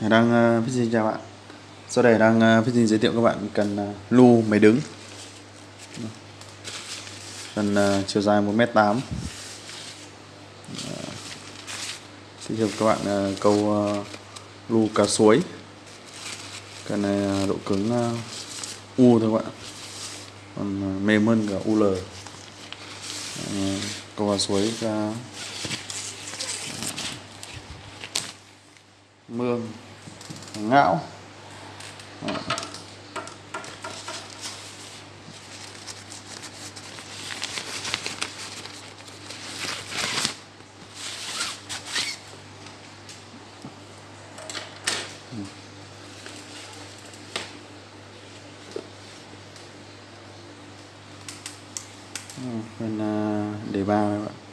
đang ờ, uh, xin chào bạn? Sau đây đang ờ, uh, xin giới thiệu các bạn cần uh, lu máy đứng. Cần uh, chiều dài 1m8 uh, giới thiệu các bạn uh, câu uh, lu cá suối. Cần này uh, độ cứng uh, u thôi các bạn. Còn uh, mềm hơn cả ul uh, câu cá suối uh, mương ngão. Ừ, bên à, đề ba các bạn.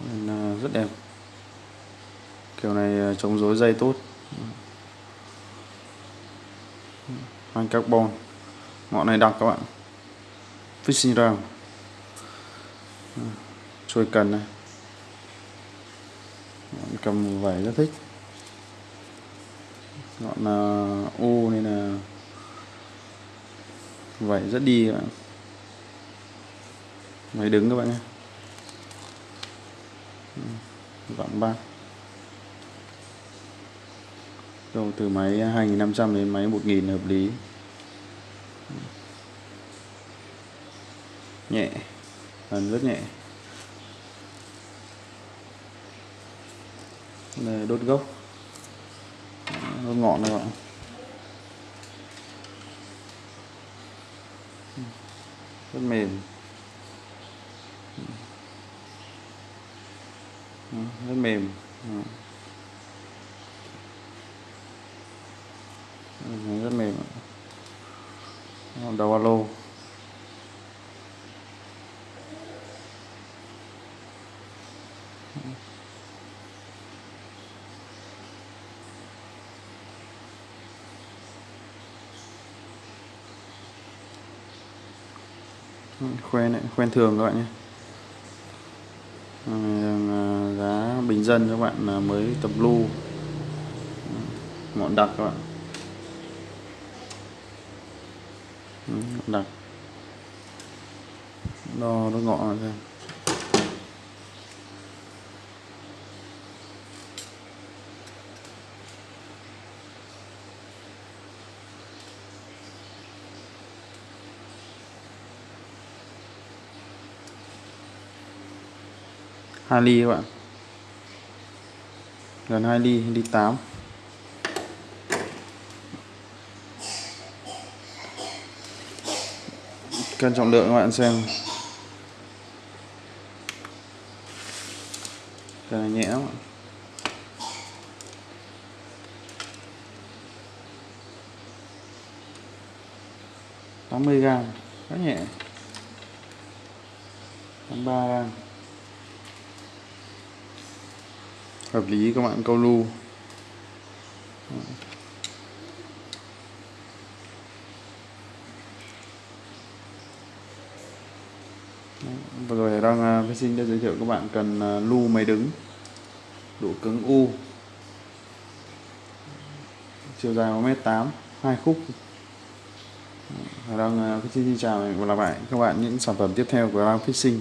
Nên ờ, rất đẹp. Kiểu này ờ, chống rối dây tốt. Mang carbon. Ngọn này đặc các bạn. Fishing round chuôi cần này. Cầm vải rất thích. Ngọn ờ, u nên là vải rất đi các bạn. Máy đứng các bạn nhé. Ừ, vặn ba. Đâu, từ máy 2500 đến máy 1000 hợp lý. Nhẹ, phần rất nhẹ. Đây, đốt gốc. Đốt ngọn các bạn rất mềm. Rất mềm. Rất mềm. Đầu alo. Khoen khoen thường các bạn nhé bình dân các bạn mới tập lưu. Ngọn đặc các bạn. Ừ, đặc. Đo nó ngọn ra hai ly các bạn gần 2 ly ly 8 cân trọng lượng các bạn xem. Cái này nhẹ lắm tám mươi gram, khá nhẹ. Tám ba gram. Hợp lý các bạn, câu lưu. Vừa rồi đang à, vệ sinh đã giới thiệu các bạn cần à, lưu máy đứng, độ cứng u. Chiều dài 1m8 hai khúc. Đang à, Fishing xin chào và gặp lại các bạn những sản phẩm tiếp theo của Lang Fishing